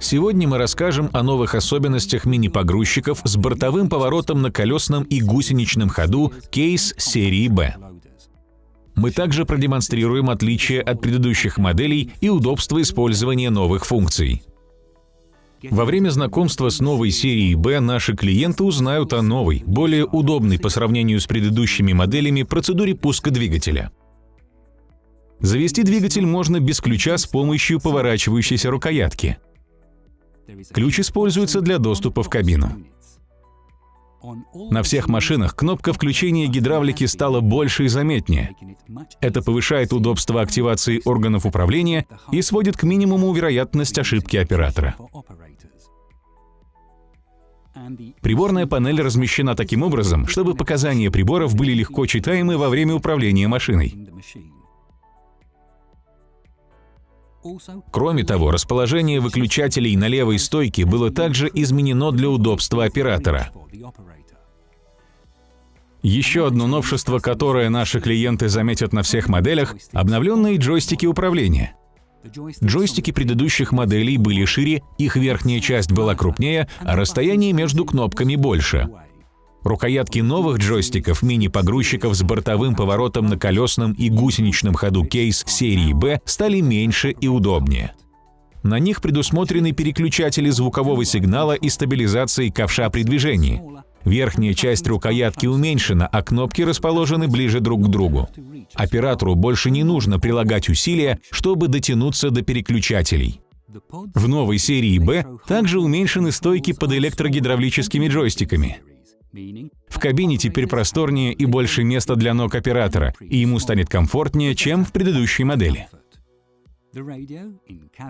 Сегодня мы расскажем о новых особенностях мини-погрузчиков с бортовым поворотом на колесном и гусеничном ходу кейс серии B. Мы также продемонстрируем отличия от предыдущих моделей и удобство использования новых функций. Во время знакомства с новой серией B наши клиенты узнают о новой, более удобной по сравнению с предыдущими моделями процедуре пуска двигателя. Завести двигатель можно без ключа с помощью поворачивающейся рукоятки. Ключ используется для доступа в кабину. На всех машинах кнопка включения гидравлики стала больше и заметнее. Это повышает удобство активации органов управления и сводит к минимуму вероятность ошибки оператора. Приборная панель размещена таким образом, чтобы показания приборов были легко читаемы во время управления машиной. Кроме того, расположение выключателей на левой стойке было также изменено для удобства оператора. Еще одно новшество, которое наши клиенты заметят на всех моделях – обновленные джойстики управления. Джойстики предыдущих моделей были шире, их верхняя часть была крупнее, а расстояние между кнопками больше. Рукоятки новых джойстиков мини-погрузчиков с бортовым поворотом на колесном и гусеничном ходу кейс серии B стали меньше и удобнее. На них предусмотрены переключатели звукового сигнала и стабилизации ковша при движении. Верхняя часть рукоятки уменьшена, а кнопки расположены ближе друг к другу. Оператору больше не нужно прилагать усилия, чтобы дотянуться до переключателей. В новой серии B также уменьшены стойки под электрогидравлическими джойстиками. В кабине теперь просторнее и больше места для ног оператора, и ему станет комфортнее, чем в предыдущей модели.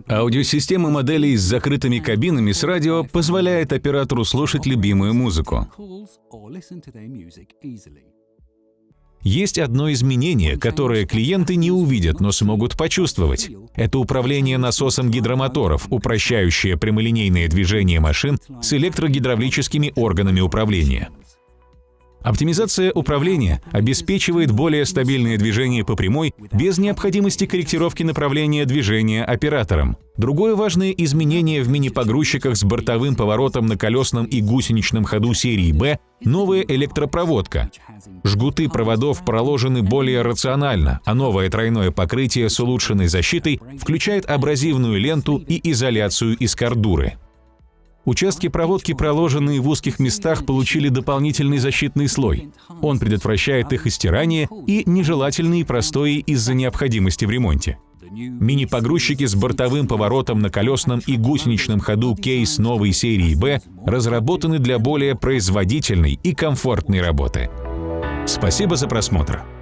Аудиосистема моделей с закрытыми кабинами с радио позволяет оператору слушать любимую музыку. Есть одно изменение, которое клиенты не увидят, но смогут почувствовать. Это управление насосом гидромоторов, упрощающее прямолинейное движение машин с электрогидравлическими органами управления. Оптимизация управления обеспечивает более стабильное движение по прямой без необходимости корректировки направления движения оператором. Другое важное изменение в мини-погрузчиках с бортовым поворотом на колесном и гусеничном ходу серии B – новая электропроводка. Жгуты проводов проложены более рационально, а новое тройное покрытие с улучшенной защитой включает абразивную ленту и изоляцию из кордуры. Участки проводки, проложенные в узких местах, получили дополнительный защитный слой. Он предотвращает их истирание и нежелательные простои из-за необходимости в ремонте. Мини-погрузчики с бортовым поворотом на колесном и гусеничном ходу кейс новой серии B разработаны для более производительной и комфортной работы. Спасибо за просмотр!